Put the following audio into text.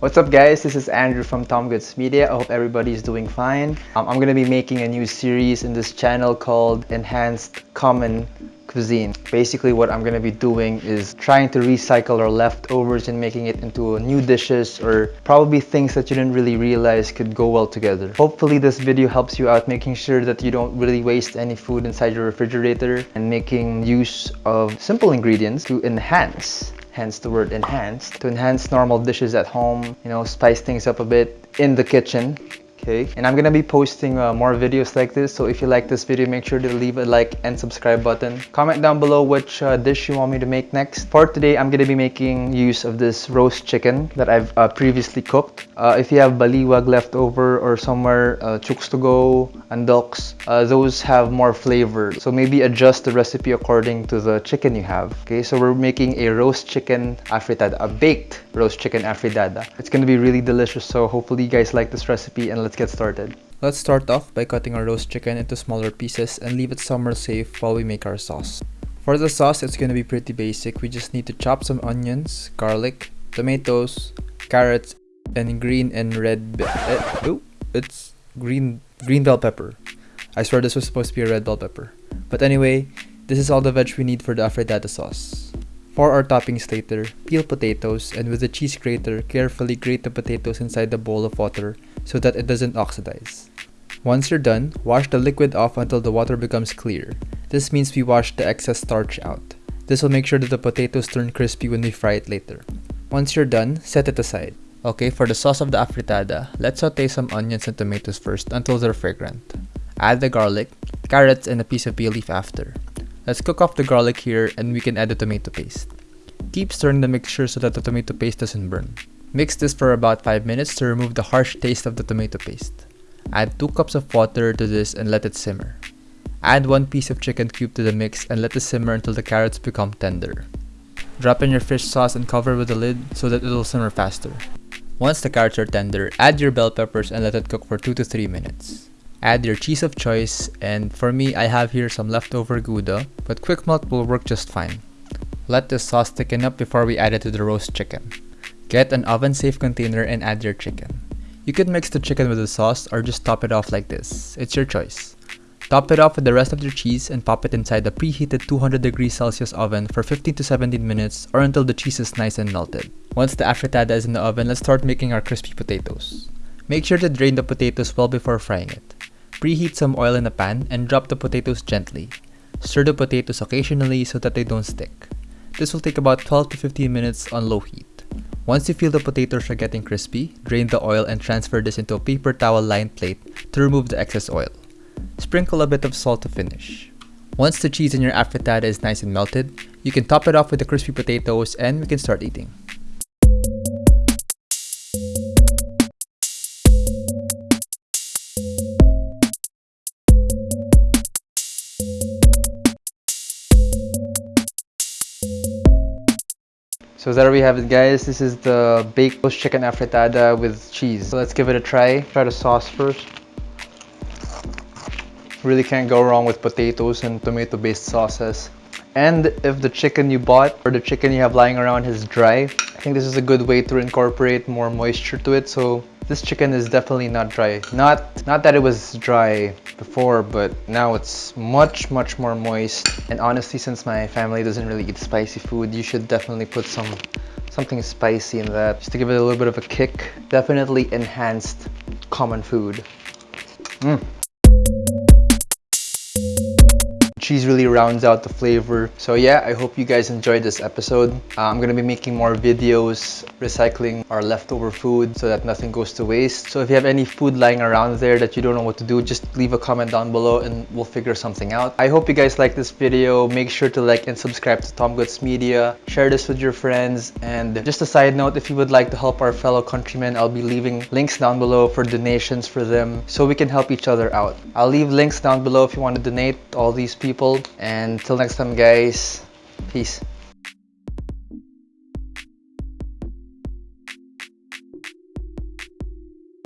What's up guys, this is Andrew from Tom Goods Media. I hope everybody's doing fine. Um, I'm gonna be making a new series in this channel called Enhanced Common Cuisine. Basically what I'm gonna be doing is trying to recycle our leftovers and making it into new dishes or probably things that you didn't really realize could go well together. Hopefully this video helps you out making sure that you don't really waste any food inside your refrigerator and making use of simple ingredients to enhance hence the word enhance to enhance normal dishes at home you know spice things up a bit in the kitchen okay. And i'm gonna be posting uh, more videos like this. So if you like this video make sure to leave a like and subscribe button. Comment down below which uh, dish you want me to make next. For today i'm gonna be making use of this roast chicken that i've uh, previously cooked. Uh, if you have baliwag left over or somewhere uh, chooks to go andoks uh, those have more flavor. So maybe adjust the recipe according to the chicken you have. Okay so we're making a roast chicken afritada a baked roast chicken afritada. It's gonna be really delicious. So hopefully you guys like this recipe and let's get started. Let's start off by cutting our roast chicken into smaller pieces and leave it somewhere safe while we make our sauce. For the sauce, it's gonna be pretty basic. We just need to chop some onions, garlic, tomatoes, carrots, and green and red uh, oh, it's green green bell pepper. I swear this was supposed to be a red bell pepper. But anyway, this is all the veg we need for the afritada sauce. For our toppings later, peel potatoes and with the cheese grater, carefully grate the potatoes inside the bowl of water so that it doesn't oxidize. Once you're done, wash the liquid off until the water becomes clear. This means we wash the excess starch out. This will make sure that the potatoes turn crispy when we fry it later. Once you're done, set it aside. Okay, for the sauce of the afritada, let's saute some onions and tomatoes first until they're fragrant. Add the garlic, carrots, and a piece of bay leaf after. Let's cook off the garlic here and we can add the tomato paste. Keep stirring the mixture so that the tomato paste doesn't burn. Mix this for about 5 minutes to remove the harsh taste of the tomato paste. Add 2 cups of water to this and let it simmer. Add 1 piece of chicken cube to the mix and let it simmer until the carrots become tender. Drop in your fish sauce and cover with a lid so that it will simmer faster. Once the carrots are tender, add your bell peppers and let it cook for 2 to 3 minutes. Add your cheese of choice and for me I have here some leftover Gouda, but quick melt will work just fine. Let the sauce thicken up before we add it to the roast chicken. Get an oven safe container and add your chicken. You can mix the chicken with the sauce or just top it off like this, it's your choice. Top it off with the rest of your cheese and pop it inside the preheated 200 degrees Celsius oven for 15 to 17 minutes or until the cheese is nice and melted. Once the afritada is in the oven, let's start making our crispy potatoes. Make sure to drain the potatoes well before frying it. Preheat some oil in a pan and drop the potatoes gently. Stir the potatoes occasionally so that they don't stick. This will take about 12 to 15 minutes on low heat. Once you feel the potatoes are getting crispy, drain the oil and transfer this into a paper towel lined plate to remove the excess oil. Sprinkle a bit of salt to finish. Once the cheese in your afritada is nice and melted, you can top it off with the crispy potatoes and we can start eating. So there we have it guys, this is the baked roast chicken afritada with cheese. So let's give it a try. Try the sauce first. Really can't go wrong with potatoes and tomato based sauces. And if the chicken you bought or the chicken you have lying around is dry, I think this is a good way to incorporate more moisture to it. So this chicken is definitely not dry. Not, not that it was dry before, but now it's much, much more moist. And honestly, since my family doesn't really eat spicy food, you should definitely put some something spicy in that just to give it a little bit of a kick. Definitely enhanced common food. Mm cheese really rounds out the flavor. So yeah, I hope you guys enjoyed this episode. Uh, I'm gonna be making more videos recycling our leftover food so that nothing goes to waste. So if you have any food lying around there that you don't know what to do, just leave a comment down below and we'll figure something out. I hope you guys like this video. Make sure to like and subscribe to Tom Goods Media. Share this with your friends. And just a side note, if you would like to help our fellow countrymen, I'll be leaving links down below for donations for them so we can help each other out. I'll leave links down below if you want to donate all these people people and until next time guys. Peace